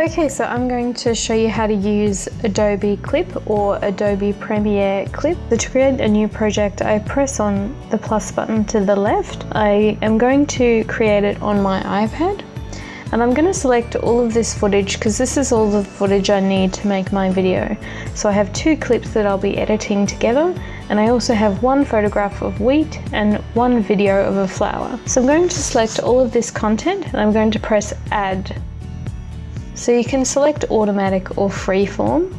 Okay, so I'm going to show you how to use Adobe Clip or Adobe Premiere Clip. So to create a new project, I press on the plus button to the left. I am going to create it on my iPad and I'm going to select all of this footage because this is all the footage I need to make my video. So I have two clips that I'll be editing together and I also have one photograph of wheat and one video of a flower. So I'm going to select all of this content and I'm going to press add so you can select automatic or freeform.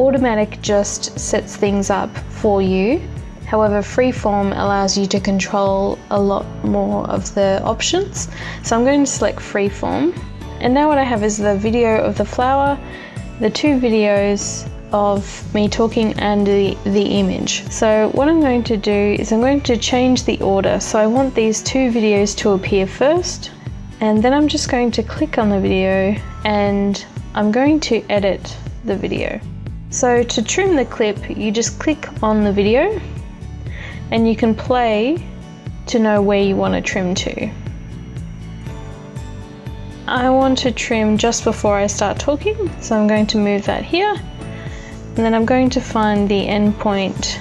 Automatic just sets things up for you. However, freeform allows you to control a lot more of the options. So I'm going to select freeform. And now what I have is the video of the flower, the two videos of me talking and the, the image. So what I'm going to do is I'm going to change the order. So I want these two videos to appear first and then I'm just going to click on the video and I'm going to edit the video. So to trim the clip, you just click on the video and you can play to know where you want to trim to. I want to trim just before I start talking, so I'm going to move that here. And then I'm going to find the end point.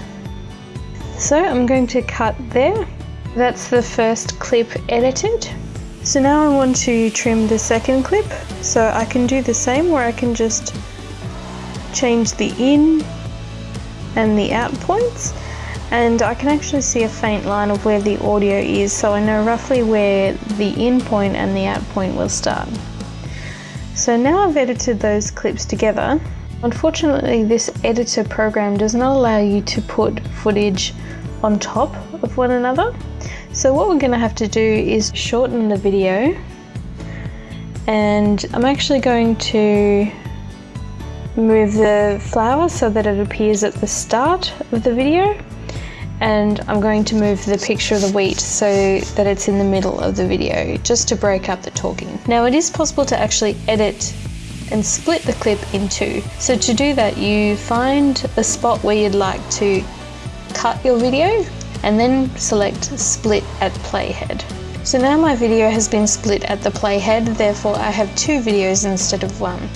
So I'm going to cut there. That's the first clip edited. So now I want to trim the second clip. So I can do the same where I can just change the in and the out points and I can actually see a faint line of where the audio is so I know roughly where the in point and the out point will start. So now I've edited those clips together. Unfortunately this editor program does not allow you to put footage on top one another. So what we're going to have to do is shorten the video and I'm actually going to move the flower so that it appears at the start of the video and I'm going to move the picture of the wheat so that it's in the middle of the video just to break up the talking. Now it is possible to actually edit and split the clip in two. So to do that you find a spot where you'd like to cut your video and then select split at playhead. So now my video has been split at the playhead, therefore I have two videos instead of one.